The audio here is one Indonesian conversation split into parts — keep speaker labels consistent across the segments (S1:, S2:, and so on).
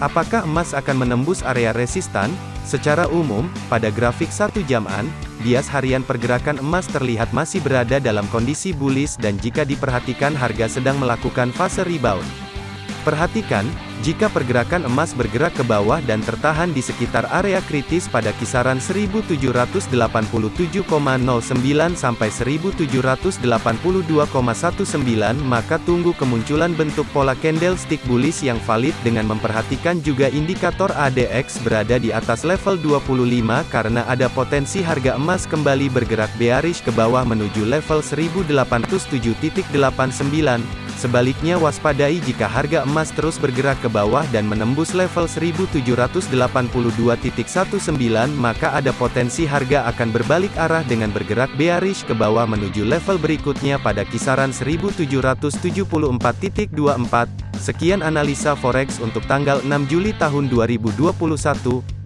S1: Apakah emas akan menembus area resistan? Secara umum, pada grafik satu jaman, bias harian pergerakan emas terlihat masih berada dalam kondisi bullish dan jika diperhatikan harga sedang melakukan fase rebound. Perhatikan, jika pergerakan emas bergerak ke bawah dan tertahan di sekitar area kritis pada kisaran 1787,09 sampai 1782,19 maka tunggu kemunculan bentuk pola candlestick bullish yang valid dengan memperhatikan juga indikator ADX berada di atas level 25 karena ada potensi harga emas kembali bergerak bearish ke bawah menuju level 1807.89 Sebaliknya waspadai jika harga emas terus bergerak ke bawah dan menembus level 1782.19 maka ada potensi harga akan berbalik arah dengan bergerak bearish ke bawah menuju level berikutnya pada kisaran 1774.24. Sekian analisa forex untuk tanggal 6 Juli tahun 2021.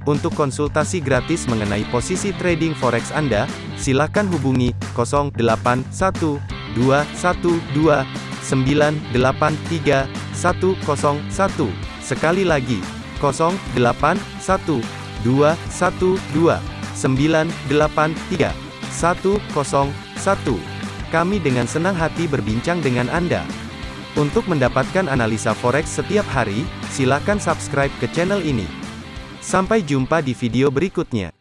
S1: Untuk konsultasi gratis mengenai posisi trading forex Anda, silakan hubungi 081212 983 101. Sekali lagi, 081 212 983 101. Kami dengan senang hati berbincang dengan Anda. Untuk mendapatkan analisa forex setiap hari, silakan subscribe ke channel ini. Sampai jumpa di video berikutnya.